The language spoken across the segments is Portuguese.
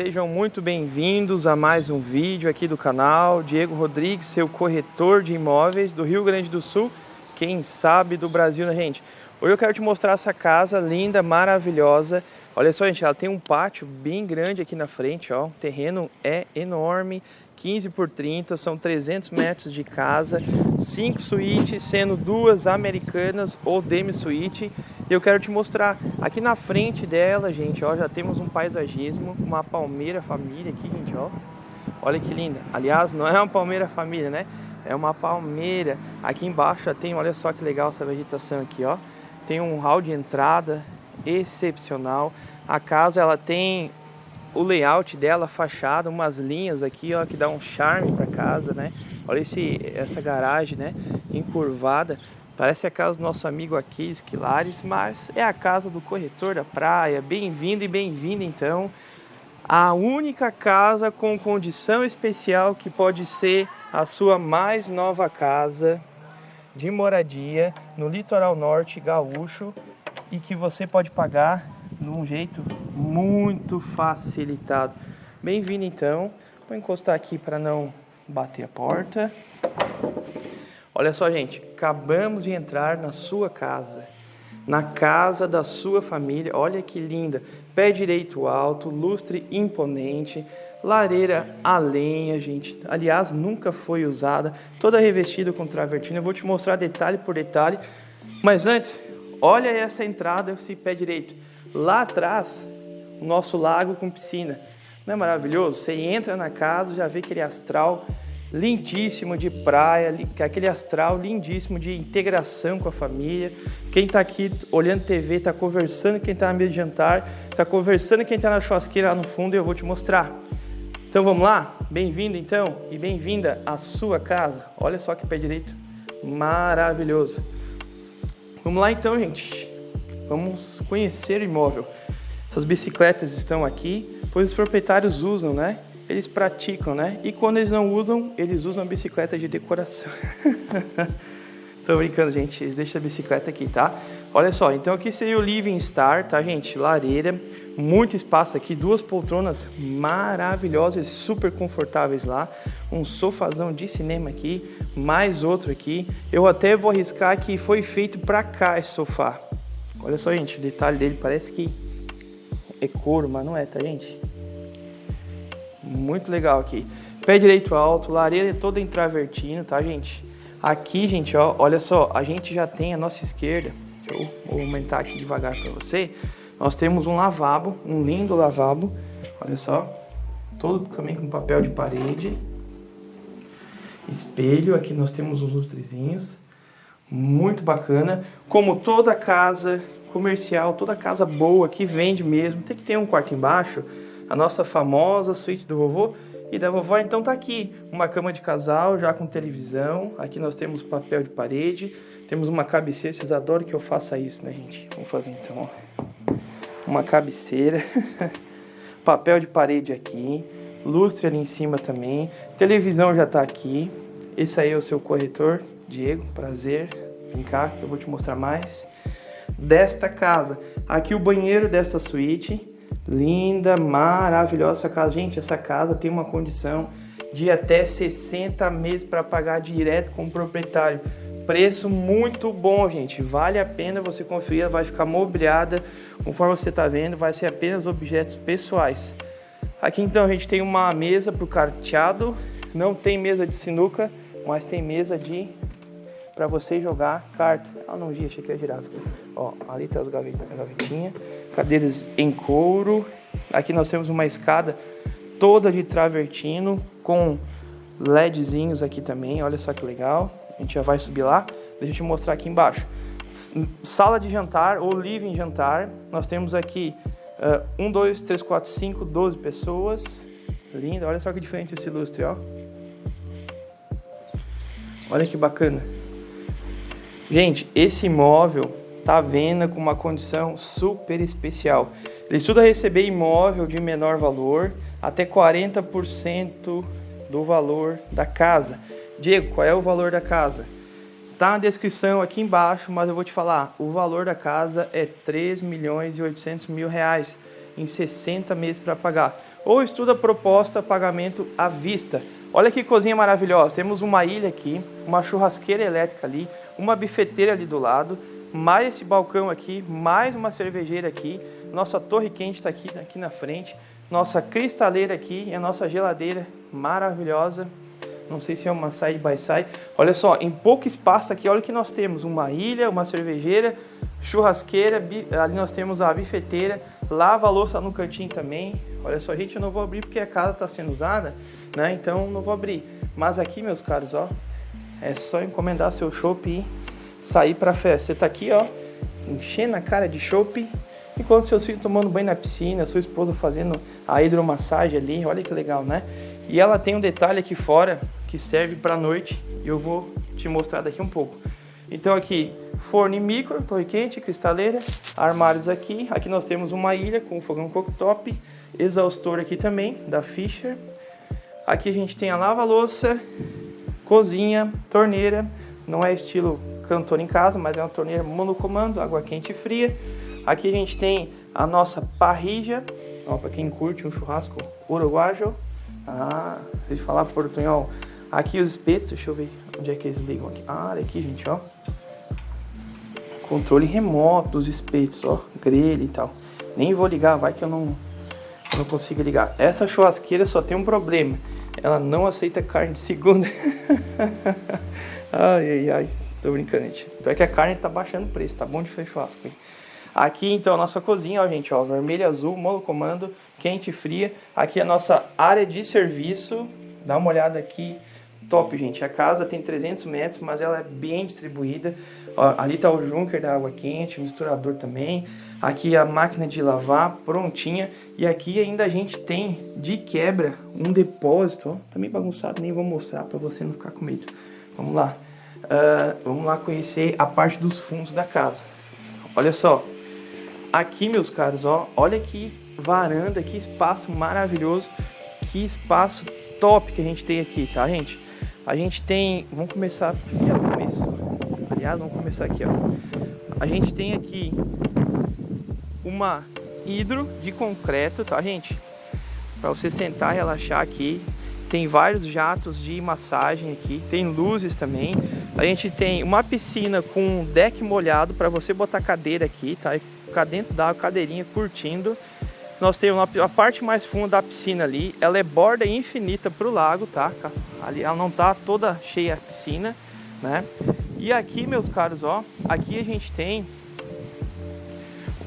Sejam muito bem-vindos a mais um vídeo aqui do canal. Diego Rodrigues, seu corretor de imóveis do Rio Grande do Sul, quem sabe do Brasil, né, gente? Hoje eu quero te mostrar essa casa linda, maravilhosa. Olha só, gente, ela tem um pátio bem grande aqui na frente, ó. O terreno é enorme, 15 por 30, são 300 metros de casa, 5 suítes, sendo duas americanas ou demi-suíte. Eu quero te mostrar, aqui na frente dela, gente, ó, já temos um paisagismo, uma palmeira família aqui, gente, ó. Olha que linda. Aliás, não é uma palmeira família, né? É uma palmeira. Aqui embaixo já tem, olha só que legal essa vegetação aqui, ó. Tem um hall de entrada excepcional. A casa, ela tem o layout dela, a fachada, umas linhas aqui, ó, que dá um charme para casa, né? Olha esse, essa garagem, né? Encurvada. Parece a casa do nosso amigo aqui, Esquilares, mas é a casa do corretor da praia. Bem-vindo e bem-vinda, então. A única casa com condição especial que pode ser a sua mais nova casa de moradia no litoral norte gaúcho e que você pode pagar de um jeito muito facilitado. Bem-vindo então. Vou encostar aqui para não bater a porta. Olha só, gente, acabamos de entrar na sua casa, na casa da sua família. Olha que linda. Pé direito alto, lustre imponente, lareira a lenha, gente. Aliás, nunca foi usada, toda revestida com travertina. Eu vou te mostrar detalhe por detalhe. Mas antes, olha essa entrada, esse pé direito. Lá atrás, o nosso lago com piscina. Não é maravilhoso? Você entra na casa, já vê aquele astral lindíssimo de praia, aquele astral lindíssimo de integração com a família. Quem está aqui olhando TV, está conversando, quem está na mesa de jantar, está conversando, quem está na churrasqueira lá no fundo, eu vou te mostrar. Então vamos lá? Bem-vindo então e bem-vinda à sua casa. Olha só que pé direito, maravilhoso. Vamos lá então, gente. Vamos conhecer o imóvel. Essas bicicletas estão aqui, pois os proprietários usam, né? Eles praticam, né? E quando eles não usam, eles usam a bicicleta de decoração. Tô brincando, gente. Eles deixam a bicicleta aqui, tá? Olha só, então aqui seria o Living Star, tá, gente? Lareira, muito espaço aqui, duas poltronas maravilhosas, super confortáveis lá. Um sofazão de cinema aqui, mais outro aqui. Eu até vou arriscar que foi feito para cá esse sofá. Olha só, gente, o detalhe dele parece que é couro, mas não é, tá, gente? Muito legal aqui. Pé direito alto, lareira toda em travertino, tá, gente? Aqui, gente, ó, olha só, a gente já tem a nossa esquerda, deixa eu aumentar aqui devagar para você. Nós temos um lavabo, um lindo lavabo, olha só, todo também com papel de parede. Espelho, aqui nós temos os lustrezinhos muito bacana. Como toda casa comercial, toda casa boa que vende mesmo, tem que ter um quarto embaixo. A nossa famosa suíte do vovô e da vovó, então tá aqui uma cama de casal já com televisão. Aqui nós temos papel de parede, temos uma cabeceira. Vocês adoram que eu faça isso, né, gente? Vamos fazer então, ó. Uma cabeceira, papel de parede aqui, lustre ali em cima também. Televisão já tá aqui. Esse aí é o seu corretor, Diego, prazer. Vem cá que eu vou te mostrar mais desta casa. Aqui o banheiro desta suíte. Linda, maravilhosa essa casa. Gente, essa casa tem uma condição de até 60 meses para pagar direto com o proprietário. Preço muito bom, gente. Vale a pena você conferir. Vai ficar mobiliada. Conforme você está vendo, vai ser apenas objetos pessoais. Aqui então a gente tem uma mesa para o carteado. Não tem mesa de sinuca, mas tem mesa de para você jogar carta. Ah, não vi, achei que ia girar. Ó, ali tá as gavetinhas, cadeiras em couro. Aqui nós temos uma escada toda de travertino com LEDzinhos aqui também. Olha só que legal. A gente já vai subir lá. Deixa eu te mostrar aqui embaixo. Sala de jantar ou living jantar. Nós temos aqui uh, 1, 2, 3, 4, 5, 12 pessoas. Lindo. Olha só que diferente esse lustre, ó. Olha que bacana. Gente, esse imóvel tá vendo com uma condição super especial. Ele estuda receber imóvel de menor valor até 40% do valor da casa. Diego, qual é o valor da casa? Tá na descrição aqui embaixo, mas eu vou te falar. O valor da casa é 3 milhões e 800 mil reais em 60 meses para pagar. ou estuda proposta pagamento à vista. Olha que cozinha maravilhosa, temos uma ilha aqui, uma churrasqueira elétrica ali, uma bifeteira ali do lado, mais esse balcão aqui, mais uma cervejeira aqui, nossa torre quente está aqui, aqui na frente, nossa cristaleira aqui e a nossa geladeira maravilhosa. Não sei se é uma side by side. Olha só, em pouco espaço aqui, olha o que nós temos. Uma ilha, uma cervejeira, churrasqueira, ali nós temos a bifeteira, lava-louça no cantinho também. Olha só, gente, eu não vou abrir porque a casa está sendo usada, né? Então não vou abrir. Mas aqui, meus caros, ó, é só encomendar seu chopp e sair para festa. Você tá aqui, ó, enchendo a cara de chopp, enquanto seus filhos tomando banho na piscina, sua esposa fazendo a hidromassagem ali. Olha que legal, né? E ela tem um detalhe aqui fora que serve para noite e eu vou te mostrar daqui um pouco. Então aqui, forno e micro, torre quente, cristaleira, armários aqui. Aqui nós temos uma ilha com fogão cooktop, exaustor aqui também, da Fisher. Aqui a gente tem a lava-louça, cozinha, torneira. Não é estilo cantor em casa, mas é uma torneira monocomando, água quente e fria. Aqui a gente tem a nossa parrija, para quem curte um churrasco uruguaio. Ah, deixa eu falar portunhol. Aqui os espetos, deixa eu ver onde é que eles ligam aqui. Ah, olha aqui, gente, ó. Controle remoto dos espetos, ó. Grelha e tal. Nem vou ligar, vai que eu não, não consigo ligar. Essa churrasqueira só tem um problema. Ela não aceita carne de segunda. ai, ai, ai. Tô brincando, gente. Pior que a carne tá baixando o preço, tá bom de fazer churrasco, hein? Aqui, então, a nossa cozinha, ó, gente, ó. Vermelho azul, monocomando, quente e fria. Aqui a nossa área de serviço. Dá uma olhada aqui top, gente. A casa tem 300 metros, mas ela é bem distribuída. Ó, ali está o junker da água quente, o misturador também. Aqui a máquina de lavar prontinha. E aqui ainda a gente tem, de quebra, um depósito. Ó, tá bagunçado, nem vou mostrar para você não ficar com medo. Vamos lá. Uh, vamos lá conhecer a parte dos fundos da casa. Olha só. Aqui, meus caros, ó, olha que varanda, que espaço maravilhoso. Que espaço top que a gente tem aqui, tá, gente? A gente tem, vamos começar pelo começo. Aliás, vamos começar aqui, ó. A gente tem aqui uma hidro de concreto, tá, gente? Para você sentar, relaxar aqui. Tem vários jatos de massagem aqui, tem luzes também. A gente tem uma piscina com deck molhado para você botar cadeira aqui, tá? E ficar dentro da cadeirinha curtindo. Nós temos a parte mais funda da piscina ali, ela é borda infinita para o lago, tá? Ali ela não tá toda cheia a piscina, né? E aqui, meus caros, ó, aqui a gente tem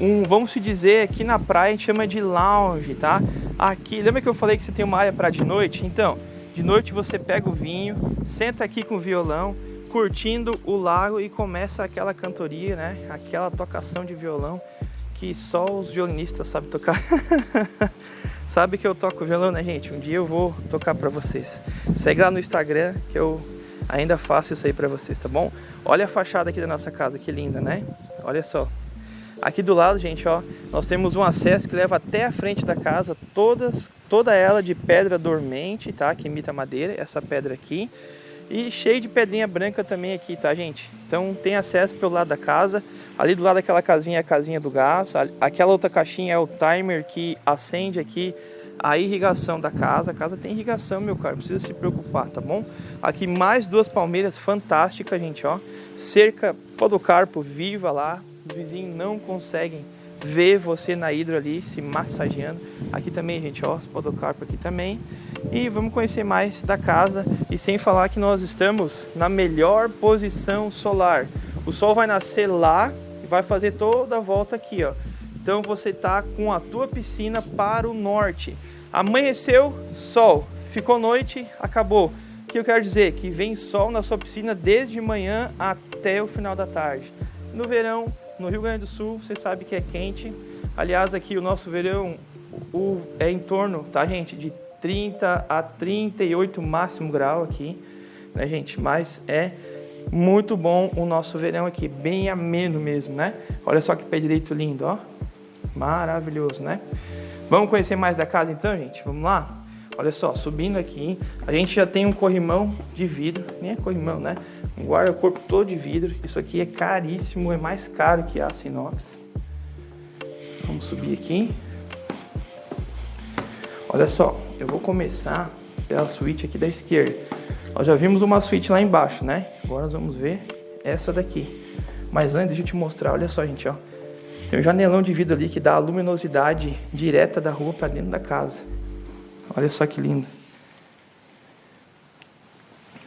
um, vamos dizer, aqui na praia a gente chama de lounge, tá? Aqui, lembra que eu falei que você tem uma área para de noite? Então, de noite você pega o vinho, senta aqui com o violão, curtindo o lago e começa aquela cantoria, né? Aquela tocação de violão que só os violinistas sabem tocar. Sabe que eu toco violão, né, gente? Um dia eu vou tocar pra vocês. Segue lá no Instagram que eu ainda faço isso aí pra vocês, tá bom? Olha a fachada aqui da nossa casa, que linda, né? Olha só. Aqui do lado, gente, ó, nós temos um acesso que leva até a frente da casa, todas, toda ela de pedra dormente, tá? Que imita madeira, essa pedra aqui. E cheio de pedrinha branca também aqui, tá, gente? Então tem acesso pelo lado da casa. Ali do lado daquela casinha é a casinha do gás. Aquela outra caixinha é o timer que acende aqui a irrigação da casa. A casa tem irrigação, meu caro, precisa se preocupar, tá bom? Aqui mais duas palmeiras fantásticas, gente, ó. Cerca podocarpo viva lá. Os vizinhos não conseguem ver você na hidro ali, se massageando. Aqui também, gente, ó, os podocarpo aqui também. E vamos conhecer mais da casa. E sem falar que nós estamos na melhor posição solar. O sol vai nascer lá e vai fazer toda a volta aqui, ó. Então você tá com a tua piscina para o norte. Amanheceu, sol. Ficou noite, acabou. O que eu quero dizer? Que vem sol na sua piscina desde manhã até o final da tarde. No verão, no Rio Grande do Sul, você sabe que é quente. Aliás, aqui o nosso verão o, é em torno, tá, gente, de 30 a 38 máximo grau aqui, né, gente? Mas é muito bom o nosso verão aqui, bem ameno mesmo, né? Olha só que pé direito lindo, ó. Maravilhoso, né? Vamos conhecer mais da casa então, gente? Vamos lá? Olha só, subindo aqui, a gente já tem um corrimão de vidro, nem é corrimão, né? Um guarda-corpo todo de vidro. Isso aqui é caríssimo, é mais caro que aço inox. Vamos subir aqui. Olha só, eu vou começar pela suíte aqui da esquerda. Nós já vimos uma suíte lá embaixo, né? Agora nós vamos ver essa daqui. Mas antes, deixa eu te mostrar, olha só, gente, ó. Tem um janelão de vidro ali que dá a luminosidade direta da rua para dentro da casa. Olha só que lindo.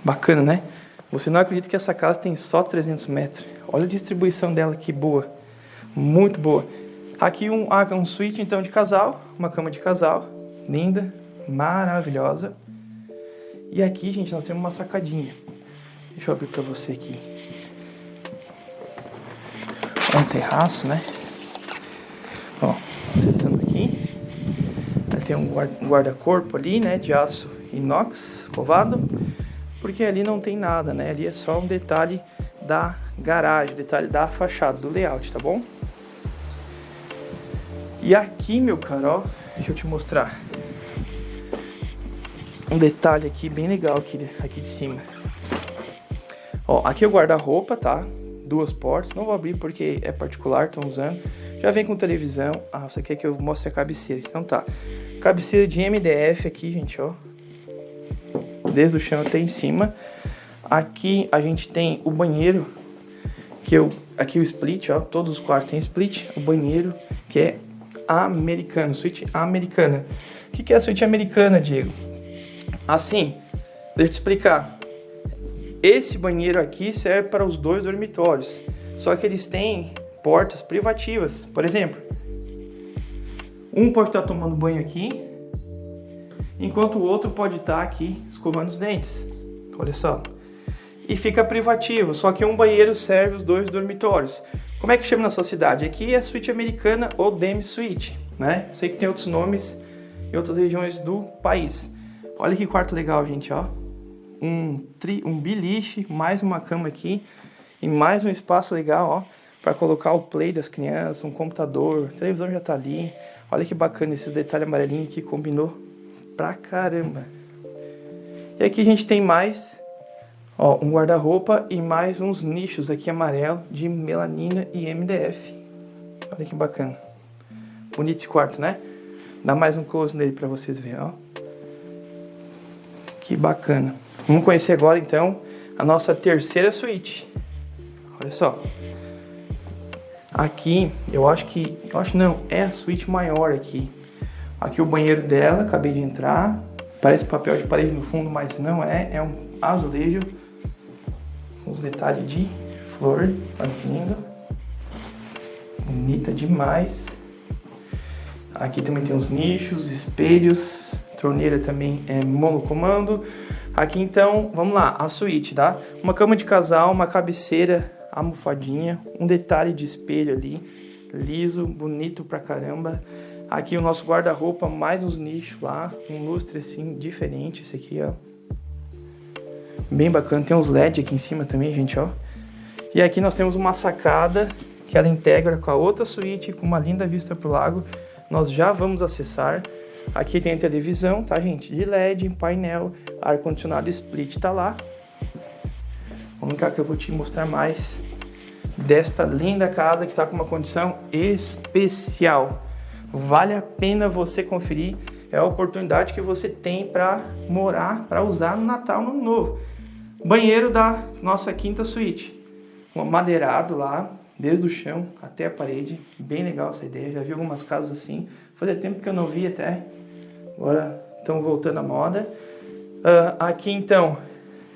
Bacana, né? Você não acredita que essa casa tem só 300 metros. Olha a distribuição dela, que boa. Muito boa. Aqui um, ah, um suíte, então, de casal. Uma cama de casal. Linda, maravilhosa. E aqui, gente, nós temos uma sacadinha. Deixa eu abrir para você aqui. Um terraço, né? Ó, acessando aqui. Tem um guarda-corpo ali, né? De aço inox, covado. Porque ali não tem nada, né? Ali é só um detalhe da garagem, detalhe da fachada, do layout, tá bom? E aqui, meu caro, ó, deixa eu te mostrar um detalhe aqui bem legal aqui, aqui de cima. Ó, aqui é o guarda-roupa, tá? Duas portas. Não vou abrir porque é particular, estão usando. Já vem com televisão. Ah, você quer que eu mostre a cabeceira? Então tá. Cabeceira de MDF aqui, gente, ó. Desde o chão até em cima. Aqui a gente tem o banheiro, que eu aqui o split, ó, todos os quartos tem split. O banheiro que é americano, suíte americana. O que, que é a suíte americana, Diego? Assim, deixa eu te explicar. Esse banheiro aqui serve para os dois dormitórios, só que eles têm portas privativas. Por exemplo, um pode estar tomando banho aqui, enquanto o outro pode estar aqui escovando os dentes. Olha só. E fica privativo, só que um banheiro serve os dois dormitórios. Como é que chama na sua cidade? Aqui é suíte americana ou demi suite, né? Sei que tem outros nomes em outras regiões do país. Olha que quarto legal, gente, ó. Um, tri, um biliche, mais uma cama aqui e mais um espaço legal, ó, para colocar o play das crianças, um computador, televisão já tá ali. Olha que bacana esses detalhes amarelinhos que combinou pra caramba. E aqui a gente tem mais, ó, um guarda-roupa e mais uns nichos aqui amarelo de melanina e MDF. Olha que bacana. Bonito esse quarto, né? Dá mais um close nele para vocês verem, ó. Que bacana. Vamos conhecer agora então a nossa terceira suíte. Olha só. Aqui, eu acho que, eu acho não, é a suíte maior aqui. Aqui o banheiro dela, acabei de entrar. Parece papel de parede no fundo, mas não é, é um azulejo. Com os detalhes de flor, olha que. Bonita demais. Aqui também tem os nichos, espelhos, torneira também é monocomando. Aqui então, vamos lá, a suíte, tá? Uma cama de casal, uma cabeceira almofadinha, um detalhe de espelho ali, liso, bonito pra caramba. Aqui o nosso guarda-roupa, mais uns nichos lá, um lustre assim, diferente esse aqui, ó. Bem bacana, tem uns LED aqui em cima também, gente, ó. E aqui nós temos uma sacada que ela integra com a outra suíte, com uma linda vista pro lago. Nós já vamos acessar. Aqui tem a televisão, tá, gente? De LED, painel, ar-condicionado split tá lá. Vamos cá que eu vou te mostrar mais desta linda casa que está com uma condição especial. Vale a pena você conferir. É a oportunidade que você tem para morar, para usar no Natal, no Novo. Banheiro da nossa quinta suíte. Um madeirado lá, desde o chão até a parede. Bem legal essa ideia. Já vi algumas casas assim. Fazia tempo que eu não vi até. Agora estão voltando à moda. Uh, aqui então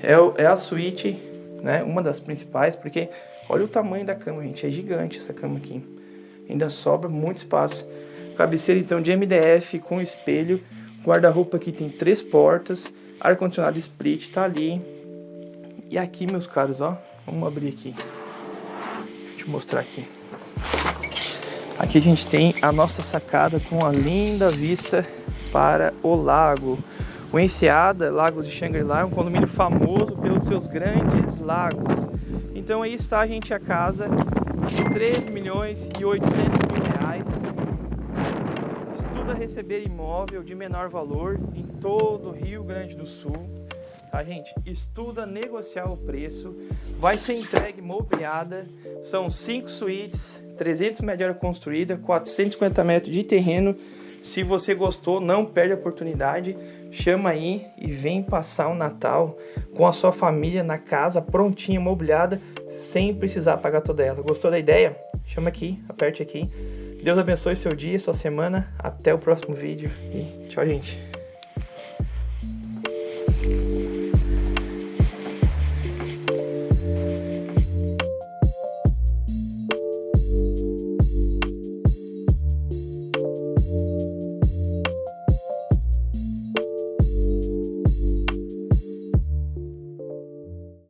é, é, a suíte, né? Uma das principais, porque olha o tamanho da cama, gente. É gigante essa cama aqui. Ainda sobra muito espaço. Cabeceira então de MDF com espelho. Guarda-roupa aqui tem três portas. Ar-condicionado split tá ali. E aqui, meus caros, ó. Vamos abrir aqui. Deixa eu mostrar aqui. Aqui a gente tem a nossa sacada com a linda vista para o lago. O Enseada, Lagos de Shangri-La, é um condomínio famoso pelos seus grandes lagos. Então aí está, a gente, a casa de 3 milhões e 800 mil reais. Estuda receber imóvel de menor valor em todo o Rio Grande do Sul. Tá, gente? Estuda negociar o preço. Vai ser entregue mobiliada. São 5 suítes, 300 metros de área construída, 450 metros de terreno Se você gostou, não perde a oportunidade, chama aí e vem passar o Natal com a sua família na casa prontinha, mobiliada, sem precisar pagar toda ela. Gostou da ideia? Chama aqui, aperte aqui. Deus abençoe seu dia, sua semana. Até o próximo vídeo e tchau, gente.